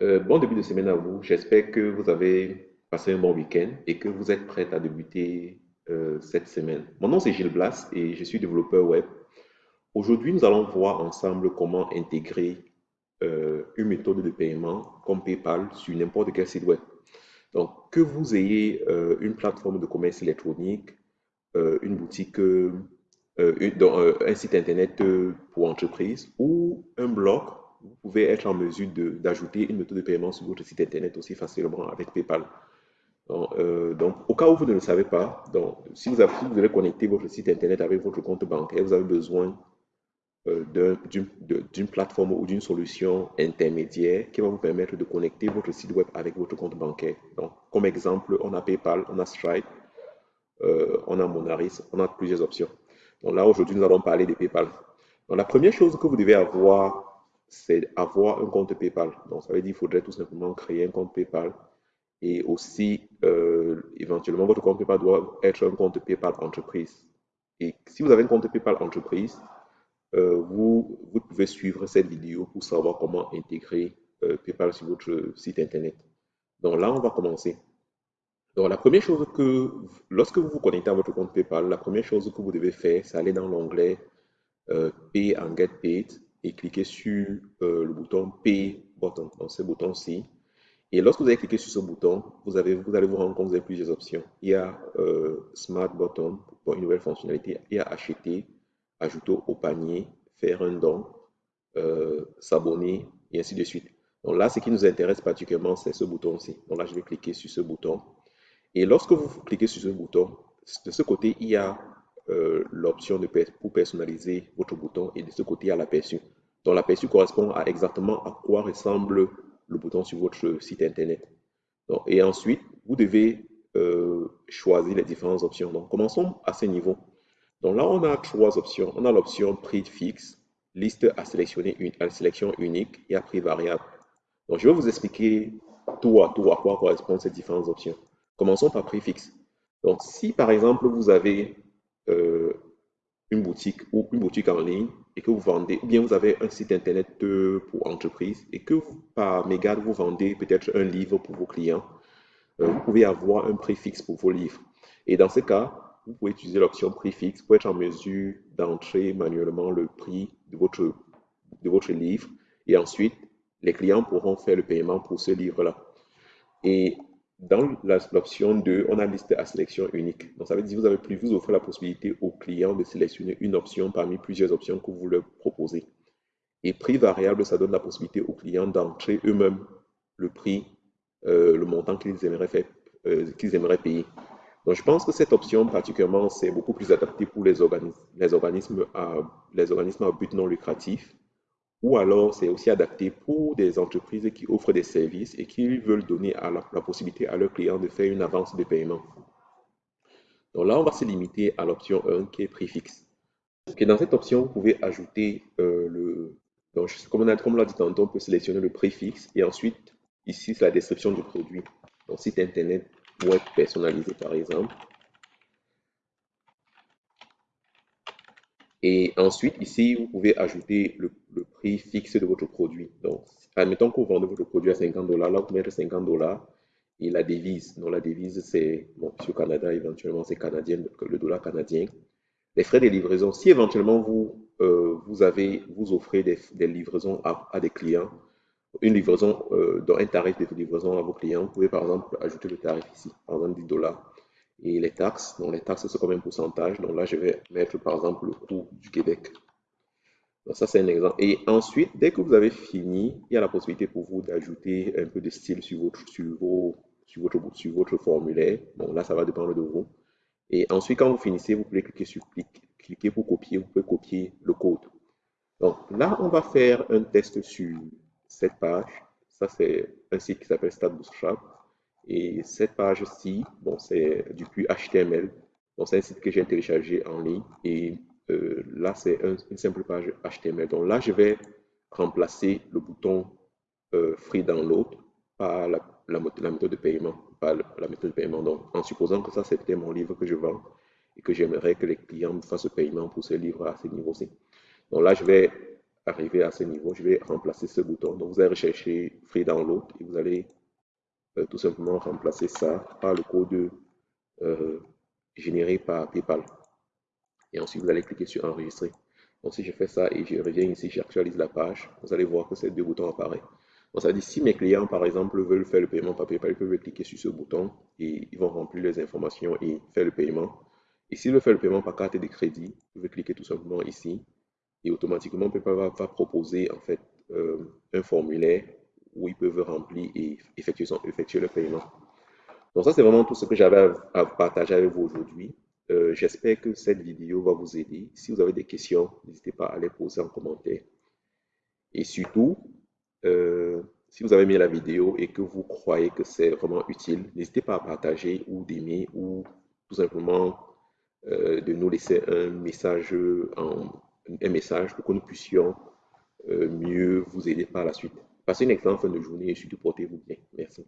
Euh, bon début de semaine à vous. J'espère que vous avez passé un bon week-end et que vous êtes prêts à débuter euh, cette semaine. Mon nom c'est Gilles Blas et je suis développeur web. Aujourd'hui, nous allons voir ensemble comment intégrer euh, une méthode de paiement comme PayPal sur n'importe quel site web. Donc, que vous ayez une plateforme de commerce électronique, une boutique, un site internet pour entreprise ou un blog vous pouvez être en mesure d'ajouter une méthode de paiement sur votre site internet aussi facilement avec PayPal. Euh, donc, au cas où vous ne le savez pas, donc, si, vous avez, devez connecter votre site internet avec votre compte bancaire, vous avez besoin euh, d'une plateforme ou d'une solution intermédiaire qui va vous permettre de connecter votre site web avec votre compte bancaire. Donc, comme exemple, on a PayPal, on a Stripe, euh, on a Monaris, on a plusieurs options. Donc là, aujourd'hui, nous allons parler de PayPal. Donc, la première chose que vous devez avoir c'est avoir un compte PayPal. Donc, ça veut dire qu'il faudrait tout simplement créer un compte PayPal. Et aussi, euh, éventuellement, votre compte PayPal doit être un compte PayPal entreprise. Et si vous avez un compte PayPal entreprise, euh, vous, pouvez suivre cette vidéo pour savoir comment intégrer euh, PayPal sur votre site Internet. Donc là, on va commencer. Donc, la première chose que, lorsque vous vous connectez à votre compte PayPal, la première chose que vous devez faire, c'est aller dans l'onglet Pay and Get Paid et cliquez sur euh, le bouton Pay Button, dans ce bouton-ci. Et lorsque vous allez cliquer sur ce bouton, vous, avez, vous allez vous rendre compte que vous avez plusieurs options. Il y a euh, Smart Button pour une nouvelle fonctionnalité. Il y a Acheter, Ajouter au panier, Faire un don, euh, S'abonner, et ainsi de suite. Donc là, ce qui nous intéresse particulièrement, c'est ce bouton-ci. Donc là, je vais cliquer sur ce bouton. Et lorsque vous cliquez sur ce bouton, de ce côté, il y a euh, l'option pour personnaliser votre bouton et de ce côté, il y a l'aperçu. Donc, l'aperçu correspond à exactement à quoi ressemble le bouton sur votre site Internet. Donc, et ensuite, vous devez euh, choisir les différentes options. Donc, commençons à ce niveau. Donc là, on a trois options. On a l'option prix fixe, liste à sélectionner, une, à sélection unique et à prix variable. Donc, je vais vous expliquer tout à tout à quoi correspondent ces différentes options. Commençons par prix fixe. Donc, si par exemple, vous avez euh, une boutique ou une boutique en ligne et que vous vendez, ou bien vous avez un site internet pour entreprise et que par mégarde, vous vendez peut-être un livre pour vos clients, euh, vous pouvez avoir un prix fixe pour vos livres. Et dans ce cas, vous pouvez utiliser l'option prix fixe pour être en mesure d'entrer manuellement le prix de votre, de votre livre et ensuite, les clients pourront faire le paiement pour ce livre-là. Et dans l'option 2, on a liste à sélection unique. Donc, ça veut dire que vous avez plus, vous offrez la possibilité aux clients de sélectionner une option parmi plusieurs options que vous leur proposez. Et prix variable, ça donne la possibilité aux clients d'entrer eux-mêmes le prix, euh, le montant qu'ils aimeraient, faire, euh, qu'ils aimeraient payer. Donc, je pense que cette option, particulièrement, c'est beaucoup plus adapté pour les les organismes, à, les organismes à but non lucratif ou alors c'est aussi adapté pour des entreprises qui offrent des services et qui veulent donner la, possibilité à leurs clients de faire une avance de paiement. Donc là, on va se limiter à l'option 1 qui est prix fixe. Et dans cette option, vous pouvez ajouter euh, le... Donc, comme on, a, l'a dit tantôt, on peut sélectionner le prix fixe et ensuite, ici, c'est la description du produit. Donc, site internet web personnalisé, par exemple. Et ensuite, ici, vous pouvez ajouter le, prix fixe de votre produit. Donc, admettons que vous vendez votre produit à 50 dollars. Là, vous mettez 50 dollars et la devise. Donc, la devise, c'est, bon, sur Canada, éventuellement, c'est canadien, le dollar canadien. Les frais de livraison, si éventuellement vous, euh, vous, avez, vous offrez des, livraisons à, des clients, une livraison, euh, dans un tarif de livraison à vos clients, vous pouvez par exemple ajouter le tarif ici, par exemple 10 dollars et les taxes. Donc, les taxes, c'est comme un pourcentage. Donc là, je vais mettre par exemple le coût du Québec. Donc, ça, c'est un exemple. Et ensuite, dès que vous avez fini, il y a la possibilité pour vous d'ajouter un peu de style sur votre, formulaire. Bon, là, ça va dépendre de vous. Et ensuite, quand vous finissez, vous pouvez cliquer sur cliquer pour copier. Vous pouvez copier le code. Donc là, on va faire un test sur cette page. Ça, c'est un site qui s'appelle Stat Bootstrap. Et cette page-ci, bon, c'est du plus HTML. Donc, c'est un site que j'ai téléchargé en ligne. Et euh, là, c'est une simple page HTML. Donc là, je vais remplacer le bouton euh, Free Download par la, méthode de paiement. Par la méthode de paiement. Donc, en supposant que ça, c'était mon livre que je vends et que j'aimerais que les clients me fassent le paiement pour ce livre à ce niveau-ci. Donc là, je vais arriver à ce niveau, je vais remplacer ce bouton. Donc, vous allez rechercher Free Download et vous allez tout simplement remplacer ça par le code euh, généré par PayPal. Et ensuite, vous allez cliquer sur Enregistrer. Donc, si je fais ça et je reviens ici, j'actualise la page, vous allez voir que ces deux boutons apparaissent. Donc, ça dit si mes clients, par exemple, veulent faire le paiement par PayPal, ils peuvent cliquer sur ce bouton et ils vont remplir les informations et faire le paiement. Et s'ils veulent faire le paiement par carte de crédit, vous pouvez cliquer tout simplement ici et automatiquement PayPal va, proposer en fait euh, un formulaire où ils peuvent remplir et effectuer, son, effectuer le paiement. Donc ça, c'est vraiment tout ce que j'avais à, partager avec vous aujourd'hui. Euh, j'espère que cette vidéo va vous aider. Si vous avez des questions, n'hésitez pas à les poser en commentaire. Et surtout, euh, si vous avez aimé la vidéo et que vous croyez que c'est vraiment utile, n'hésitez pas à partager ou d'aimer ou tout simplement de nous laisser un message un message pour que nous puissions euh, mieux vous aider par la suite. Passez une excellente fin de journée et surtout portez-vous bien. Merci.